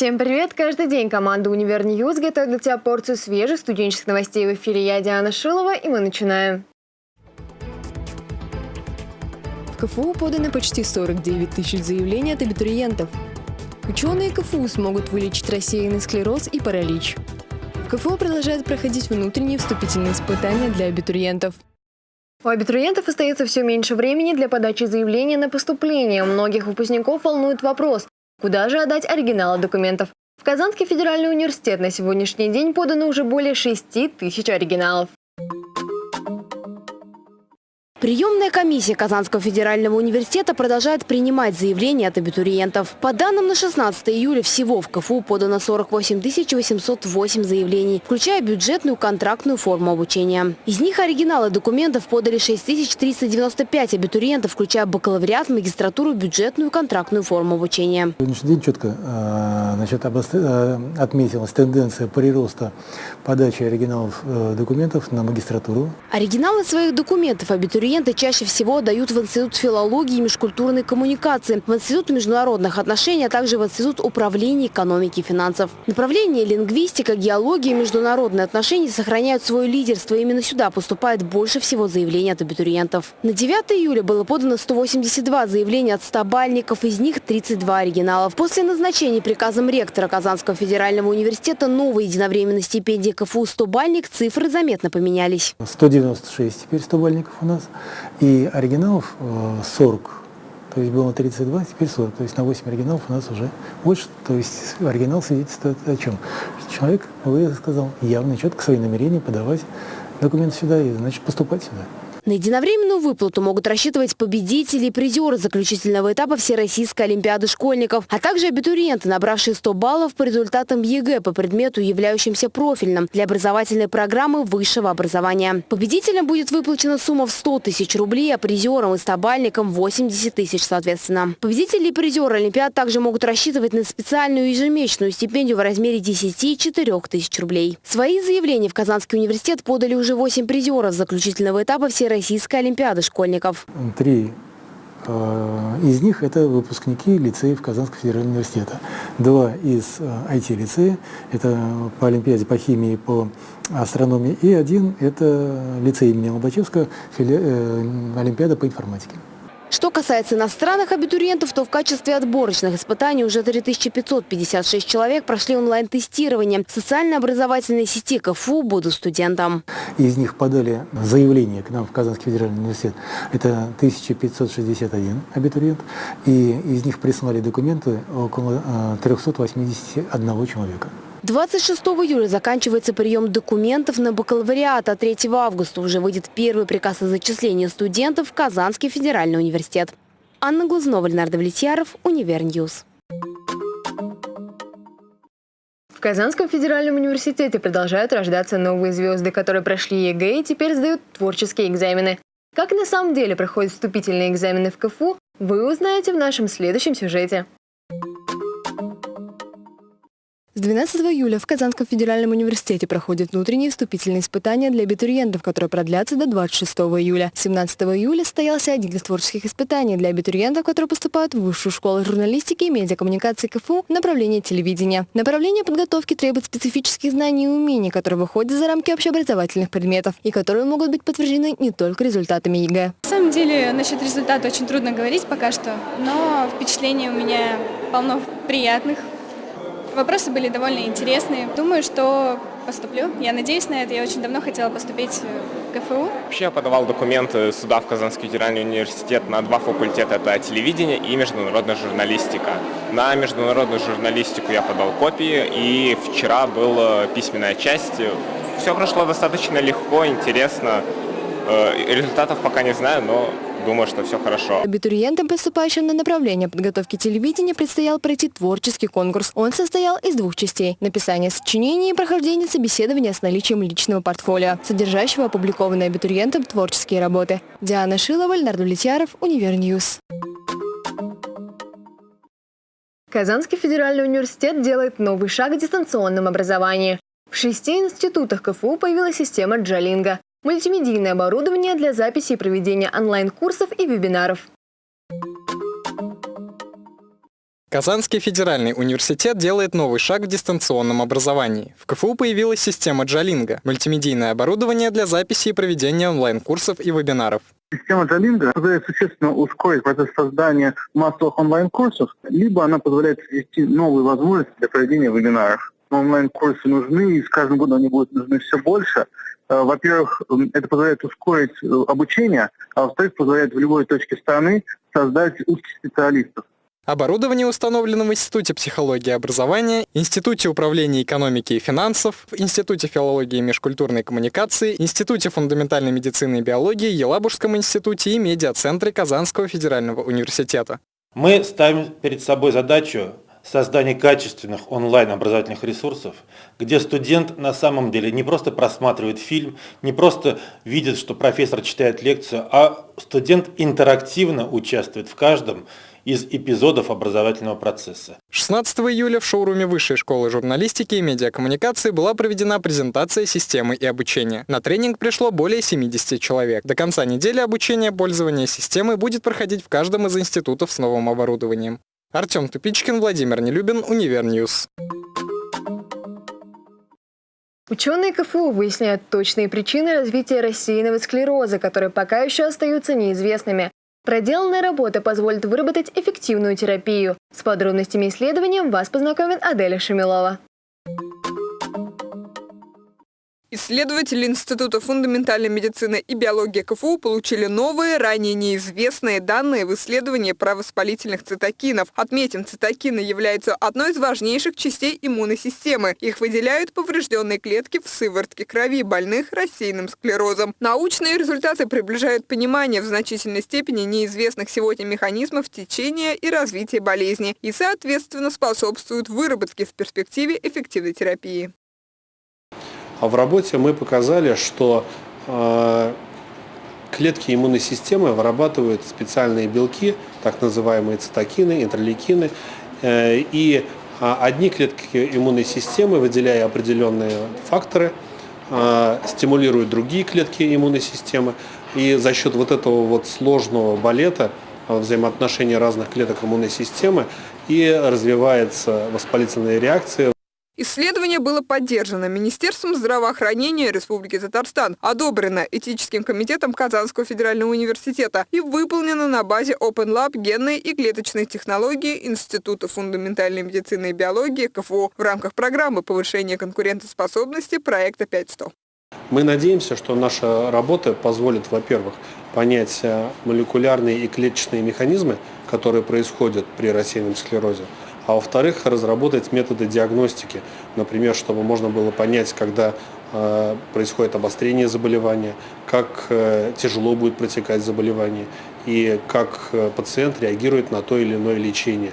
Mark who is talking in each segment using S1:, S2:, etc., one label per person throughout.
S1: Всем привет! Каждый день команда «Универ Ньюз» готовит для тебя порцию свежих студенческих новостей в эфире. Я Диана Шилова, и мы начинаем. В КФУ поданы почти 49 тысяч заявлений от абитуриентов. Ученые КФУ смогут вылечить рассеянный склероз и паралич. В КФУ продолжают проходить внутренние вступительные испытания для абитуриентов. У абитуриентов остается все меньше времени для подачи заявления на поступление. У многих выпускников волнует вопрос, Куда же отдать оригиналы документов? В Казанский федеральный университет на сегодняшний день подано уже более 6 тысяч оригиналов.
S2: Приемная комиссия Казанского федерального университета продолжает принимать заявления от абитуриентов. По данным на 16 июля всего в КФУ подано 48 808 заявлений, включая бюджетную контрактную форму обучения. Из них оригиналы документов подали 6 395 абитуриентов, включая бакалавриат, магистратуру, бюджетную контрактную форму обучения.
S3: Сегодняшний день четко а, значит, а, отметилась тенденция прироста подачи оригиналов э, документов на магистратуру.
S2: Оригиналы своих документов абитуриенты чаще всего дают в Институт филологии и межкультурной коммуникации, в Институт международных отношений, а также в Институт управления экономики и финансов. Направления лингвистика, геология и международные отношения сохраняют свое лидерство. Именно сюда поступает больше всего заявлений от абитуриентов. На 9 июля было подано 182 заявления от 100 бальников, из них 32 оригиналов. После назначения приказом ректора Казанского федерального университета новой единовременной стипендии КФУ 100 бальник цифры заметно поменялись.
S3: 196 теперь стобалльников у нас и оригиналов 40. Э, то есть было 32, теперь 40. То есть на 8 оригиналов у нас уже больше. То есть оригинал свидетельствует о чем? Человек, высказал, явно четко свои намерения подавать документы сюда и, значит, поступать сюда.
S2: На единовременную выплату могут рассчитывать победители и призеры заключительного этапа Всероссийской Олимпиады школьников, а также абитуриенты, набравшие 100 баллов по результатам ЕГЭ по предмету, являющимся профильным для образовательной программы высшего образования. Победителям будет выплачена сумма в 100 тысяч рублей, а призерам и стобалльникам 80 тысяч соответственно. Победители и призеры Олимпиад также могут рассчитывать на специальную ежемесячную стипендию в размере 10-4 тысяч рублей. Свои заявления в Казанский университет подали уже 8 призеров заключительного этапа Всероссийской Всероссийской Олимпиады школьников.
S3: Три э, из них это выпускники лицеев Казанского федерального университета. Два из IT-лицея, э, это по Олимпиаде по химии, по астрономии. И один это лицей имени Лобачевского, э, Олимпиада по информатике.
S2: Что касается иностранных абитуриентов, то в качестве отборочных испытаний уже 3556 человек прошли онлайн-тестирование социально-образовательной сети КФУ «Буду студентом».
S3: Из них подали заявление к нам в Казанский федеральный университет. Это 1561 абитуриент. И из них прислали документы около 381 э, человека.
S2: 26 июля заканчивается прием документов на бакалавриат, а 3 августа уже выйдет первый приказ о зачислении студентов в Казанский федеральный университет. Анна Глазнова, Ленар Давлетьяров, Univer News.
S1: В Казанском федеральном университете продолжают рождаться новые звезды, которые прошли ЕГЭ и теперь сдают творческие экзамены. Как на самом деле проходят вступительные экзамены в КФУ, вы узнаете в нашем следующем сюжете. С 12 июля в Казанском федеральном университете проходят внутренние вступительные испытания для абитуриентов, которые продлятся до 26 июля. 17 июля состоялся один из творческих испытаний для абитуриентов, которые поступают в Высшую школу журналистики и медиакоммуникации КФУ направление телевидения. Направление подготовки требует специфических знаний и умений, которые выходят за рамки общеобразовательных предметов и которые могут быть подтверждены не только результатами ЕГЭ.
S4: На самом деле, насчет результата очень трудно говорить пока что, но впечатления у меня полно приятных. Вопросы были довольно интересные. Думаю, что поступлю. Я надеюсь на это. Я очень давно хотела поступить в КФУ.
S5: Вообще я подавал документы сюда, в Казанский федеральный университет, на два факультета. Это телевидение и международная журналистика. На международную журналистику я подал копии, и вчера была письменная часть. Все прошло достаточно легко, интересно. Э, результатов пока не знаю, но думаю, что все хорошо.
S1: Абитуриентам, поступающим на направление подготовки телевидения, предстоял пройти творческий конкурс. Он состоял из двух частей – написание сочинений и прохождение собеседования с наличием личного портфолио, содержащего опубликованные абитуриентам творческие работы. Диана Шилова, Ленар Давлетьяров, Univer News. Казанский федеральный университет делает новый шаг в дистанционном образовании. В шести институтах КФУ появилась система Джалинга мультимедийное оборудование для записи и проведения онлайн-курсов и вебинаров.
S6: Казанский федеральный университет делает новый шаг в дистанционном образовании. В КФУ появилась система Джалинга – мультимедийное оборудование для записи и проведения онлайн-курсов и вебинаров.
S7: Система Джалинга позволяет существенно ускорить процесс создания массовых онлайн-курсов, либо она позволяет ввести новые возможности для проведения вебинаров. Онлайн-курсы нужны, и с каждым годом они будут нужны все больше. Э, во-первых, это позволяет ускорить э, обучение, а во-вторых, позволяет в любой точке страны создать узких специалистов.
S6: Оборудование установлено в Институте психологии и образования, Институте управления экономики и финансов, Институте филологии и межкультурной коммуникации, Институте фундаментальной медицины и биологии, Елабужском институте и медиацентре Казанского федерального университета.
S8: Мы ставим перед собой задачу создания качественных онлайн-образовательных ресурсов, где студент на самом деле не просто просматривает фильм, не просто видит, что профессор читает лекцию, а студент интерактивно участвует в каждом из эпизодов образовательного процесса.
S6: 16 июля в шоуруме Высшей школы журналистики и медиакоммуникации была проведена презентация системы и обучения. На тренинг пришло более 70 человек. До конца недели обучение пользования системой будет проходить в каждом из институтов с новым оборудованием. Артем Тупичкин, Владимир Нелюбин, Univer News.
S1: Ученые КФУ выясняют точные причины развития рассеянного склероза, которые пока еще остаются неизвестными. Проделанная работа позволит выработать эффективную терапию. С подробностями исследования вас познакомит Аделя Шамилова.
S9: Исследователи Института фундаментальной медицины и биологии КФУ получили новые, ранее неизвестные данные в исследовании провоспалительных цитокинов. Отметим, цитокины являются одной из важнейших частей иммунной системы. Их выделяют поврежденные клетки в сыворотке крови больных рассеянным склерозом. Научные результаты приближают понимание в значительной степени неизвестных сегодня механизмов течения и развития болезни и, соответственно, способствуют выработке в перспективе эффективной терапии.
S10: А в работе мы показали, что э, клетки иммунной системы вырабатывают специальные белки, так называемые цитокины, интерлейкины, э, и э, одни клетки иммунной системы, выделяя определенные факторы, э, стимулируют другие клетки иммунной системы, и за счет вот этого вот сложного балета взаимоотношения разных клеток иммунной системы и развивается воспалительная реакция.
S9: Исследование было поддержано Министерством здравоохранения Республики Татарстан, одобрено Этическим комитетом Казанского федерального университета и выполнено на базе Open Lab генной и клеточной технологии Института фундаментальной медицины и биологии КФУ в рамках программы повышения конкурентоспособности проекта 500.
S10: Мы надеемся, что наша работа позволит, во-первых, понять э, молекулярные и клеточные механизмы, которые происходят при рассеянном склерозе, а во-вторых, разработать методы диагностики, например, чтобы можно было понять, когда э, происходит обострение заболевания, как э, тяжело будет протекать заболевание и как э, пациент реагирует на то или иное лечение.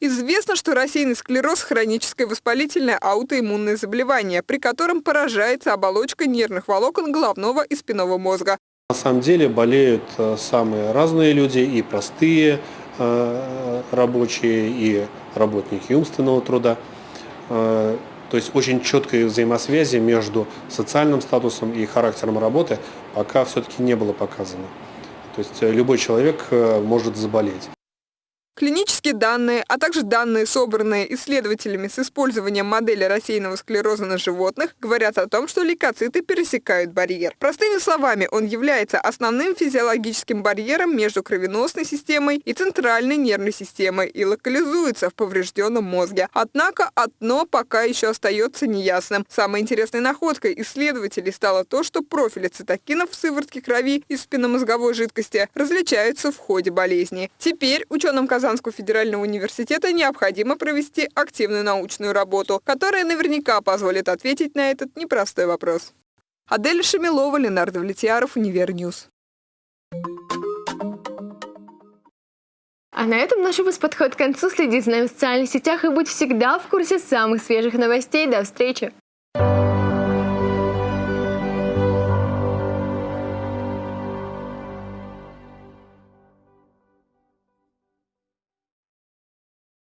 S9: Известно, что рассеянный склероз – хроническое воспалительное аутоиммунное заболевание, при котором поражается оболочка нервных волокон головного и спинного мозга.
S10: На самом деле болеют самые разные люди, и простые, рабочие и работники умственного труда. Э, то есть очень четкой взаимосвязи между социальным статусом и характером работы пока все-таки не было показано. То есть любой человек э, может заболеть.
S9: Клинические данные, а также данные, собранные исследователями с использованием модели рассеянного склероза на животных, говорят о том, что лейкоциты пересекают барьер. Простыми словами, он является основным физиологическим барьером между кровеносной системой и центральной нервной системой и локализуется в поврежденном мозге. Однако одно пока еще остается неясным. Самой интересной находкой исследователей стало то, что профили цитокинов в сыворотке крови и спинномозговой жидкости различаются в ходе болезни. Теперь ученым казалось, Казанского федерального университета необходимо провести активную научную работу, которая наверняка позволит ответить на этот непростой вопрос. Адель Шамилова, Ленар Давлетьяров, Univer News.
S1: А на этом наш выпуск подходит к концу. Следите за нами в социальных сетях и будь всегда в курсе самых свежих новостей. До встречи!